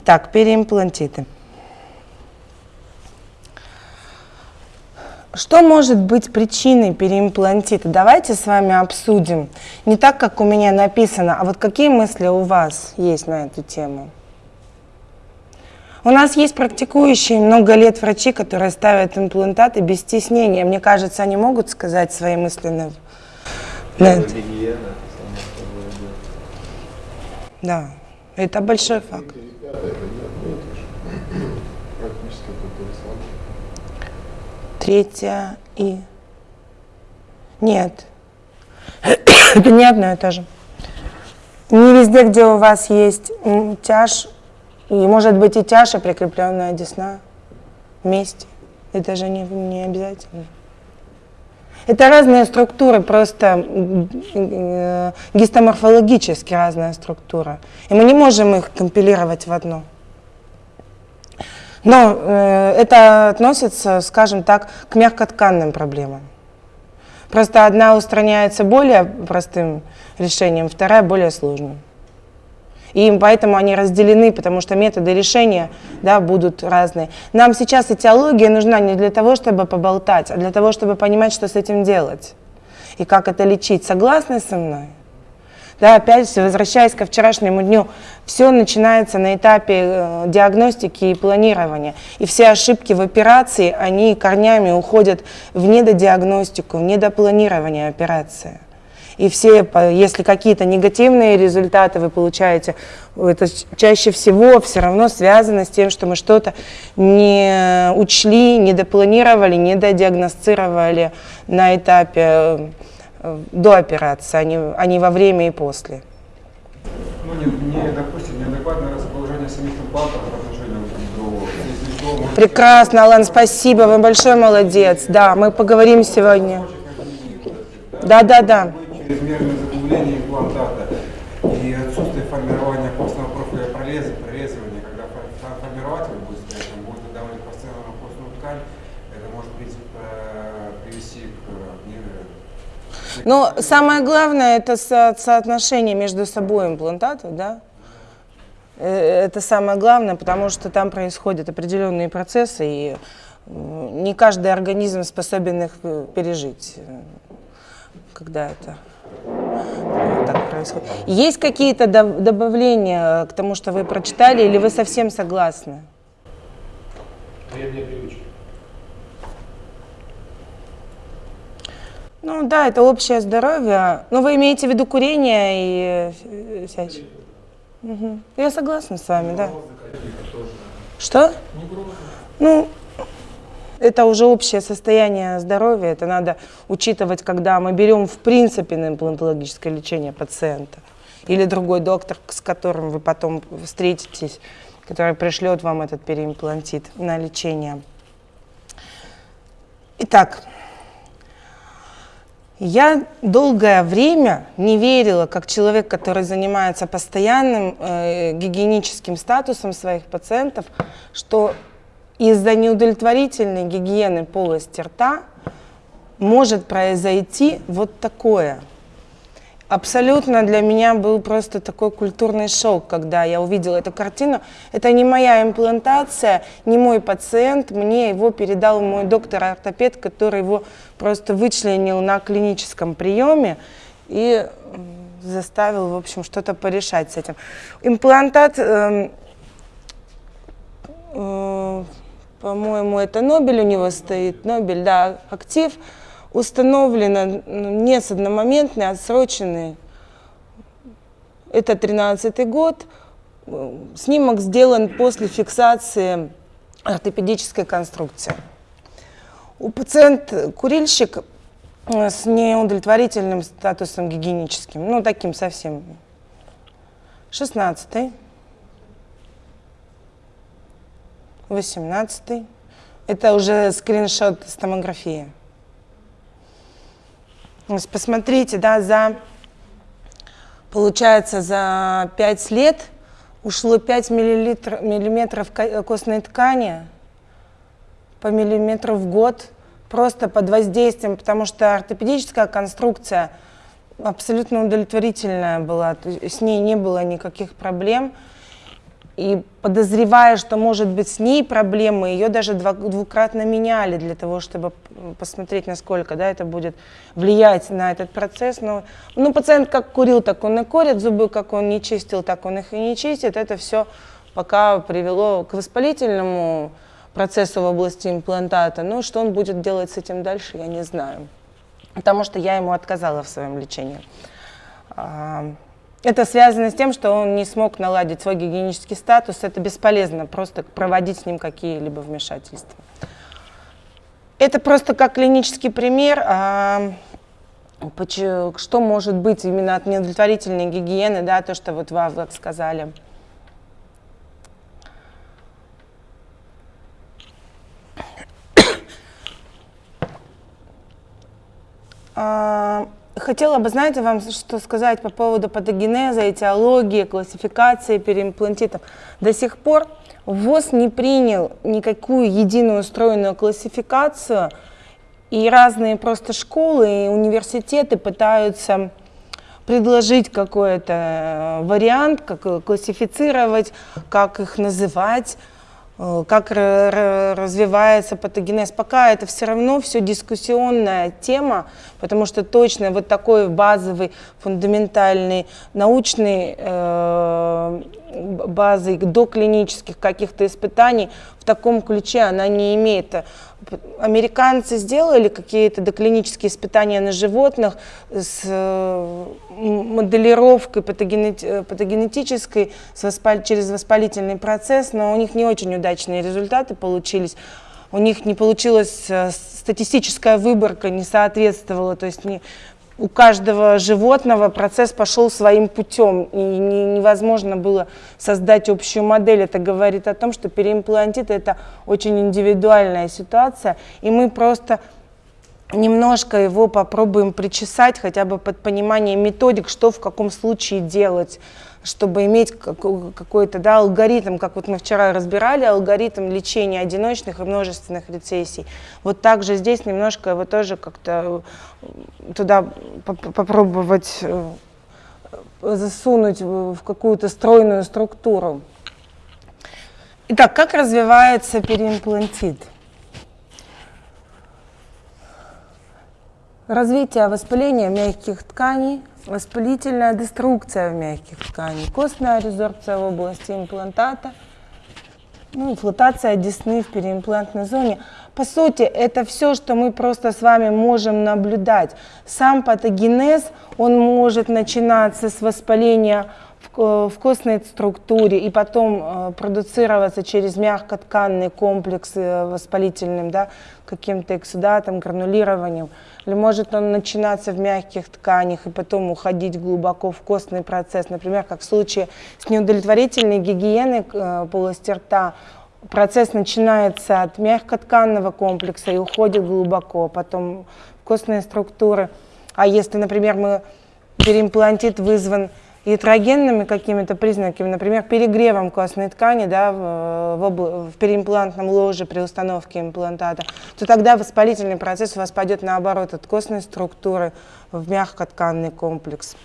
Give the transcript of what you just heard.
Итак, переимплантиты. Что может быть причиной переимплантита? Давайте с вами обсудим. Не так, как у меня написано, а вот какие мысли у вас есть на эту тему? У нас есть практикующие много лет врачи, которые ставят имплантаты без стеснения. Мне кажется, они могут сказать свои мысли на. Да, это большой факт. Третья и... Нет. Это не одно и то же. Не везде, где у вас есть тяж, и может быть и тяжа, прикрепленная десна вместе. Это же не, не обязательно. Это разные структуры, просто э, гистоморфологически разная структура. И мы не можем их компилировать в одно. Но э, это относится, скажем так, к мягкотканным проблемам. Просто одна устраняется более простым решением, вторая более сложным. И поэтому они разделены, потому что методы решения да, будут разные. Нам сейчас этиология нужна не для того, чтобы поболтать, а для того, чтобы понимать, что с этим делать и как это лечить. Согласны со мной? Да, опять возвращаясь ко вчерашнему дню, все начинается на этапе э, диагностики и планирования. И все ошибки в операции, они корнями уходят в недодиагностику, в недопланирование операции и все, если какие-то негативные результаты вы получаете, это чаще всего все равно связано с тем, что мы что-то не учли, не допланировали, не додиагностировали на этапе э, до операции, а не, а не во время и после. Ну, не, не допустим, неадекватное расположение самих имплантов по отношению к другому. Прекрасно, Алан, спасибо, вы большой молодец. Да, мы поговорим сегодня. Да, да, да чрезмерное заглубление имплантата и отсутствие формирования костного профиля прореза, прорезывания, когда формирователь будет стоять, он будет выдавливать постоянно костную ткань, это может э, привести к... Но самое главное это со соотношение между собой имплантатов, да? Э, это самое главное, потому что там происходят определенные процессы, и не каждый организм способен их э, пережить, когда это так происходит. Есть какие-то добавления к тому, что вы прочитали, или вы совсем согласны? Ну да, это общее здоровье. Но вы имеете в виду курение и всячее? Угу. Я согласна с вами, да. Что? Ну, это уже общее состояние здоровья, это надо учитывать, когда мы берем в принципе на имплантологическое лечение пациента. Или другой доктор, с которым вы потом встретитесь, который пришлет вам этот переимплантит на лечение. Итак, я долгое время не верила, как человек, который занимается постоянным э, гигиеническим статусом своих пациентов, что из-за неудовлетворительной гигиены полости рта может произойти вот такое. Абсолютно для меня был просто такой культурный шок, когда я увидела эту картину. Это не моя имплантация, не мой пациент, мне его передал мой доктор-ортопед, который его просто вычленил на клиническом приеме и заставил, в общем, что-то порешать с этим. Имплантат... Э, э, по-моему, это Нобель у него стоит, Нобель, да, актив, установлено не с одномоментный, отсроченный. Это 13 год. Снимок сделан после фиксации ортопедической конструкции. У пациента курильщик э, с неудовлетворительным статусом гигиеническим, ну таким совсем. 16 -й. 18 Это уже скриншот с томографии. Посмотрите, да, за, получается, за 5 лет ушло 5 миллилитр, миллиметров костной ткани по миллиметру в год просто под воздействием, потому что ортопедическая конструкция абсолютно удовлетворительная была, с ней не было никаких проблем. И подозревая, что может быть с ней проблемы, ее даже двукратно меняли для того, чтобы посмотреть, насколько да, это будет влиять на этот процесс. Но, ну, пациент как курил, так он и курит, зубы как он не чистил, так он их и не чистит. Это все пока привело к воспалительному процессу в области имплантата. Но что он будет делать с этим дальше, я не знаю. Потому что я ему отказала в своем лечении. Это связано с тем, что он не смог наладить свой гигиенический статус. Это бесполезно просто проводить с ним какие-либо вмешательства. Это просто как клинический пример, а, что может быть именно от неудовлетворительной гигиены, да, то, что вот вы сказали. А, Хотела бы, знаете, вам что сказать по поводу патогенеза, этиологии, классификации переимплантитов. До сих пор ВОЗ не принял никакую единую устроенную классификацию, и разные просто школы и университеты пытаются предложить какой-то э, вариант, как классифицировать, как их называть. Э, как развивается патогенез. Пока это все равно все дискуссионная тема, потому что точно вот такой базовый, фундаментальный, научный э, базы до клинических каких-то испытаний в таком ключе она не имеет. Американцы сделали какие-то доклинические испытания на животных с э, моделировкой патогенетической с воспаль... через воспалительный процесс, но у них не очень удачные результаты получились. У них не получилась э, статистическая выборка, не соответствовала, то есть не, у каждого животного процесс пошел своим путем, и не, невозможно было создать общую модель. Это говорит о том, что переимплантит – это очень индивидуальная ситуация, и мы просто немножко его попробуем причесать, хотя бы под понимание методик, что в каком случае делать чтобы иметь какой-то да, алгоритм, как вот мы вчера разбирали, алгоритм лечения одиночных и множественных рецессий. Вот также здесь немножко его тоже как-то э, туда попробовать э, засунуть в какую-то стройную структуру. Итак, как развивается переимплантит? Развитие воспаления мягких тканей, воспалительная деструкция в мягких тканях, костная резорбция в области имплантата, ну, флотация десны в переимплантной зоне. По сути, это все, что мы просто с вами можем наблюдать. Сам патогенез, он может начинаться с воспаления в, в костной структуре и потом э, продуцироваться через мягкотканный комплекс э, воспалительным, да, каким-то эксудатом, гранулированием. Или может он начинаться в мягких тканях и потом уходить глубоко в костный процесс. Например, как в случае с неудовлетворительной гигиеной э, полости рта, процесс начинается от мягкотканного комплекса и уходит глубоко, потом костные структуры. А если, например, мы переимплантит вызван ятрогенными какими-то признаками, например, перегревом костной ткани да, в, в, в переимплантном ложе при установке имплантата, то тогда воспалительный процесс у вас пойдет наоборот от костной структуры в мягкотканный комплекс.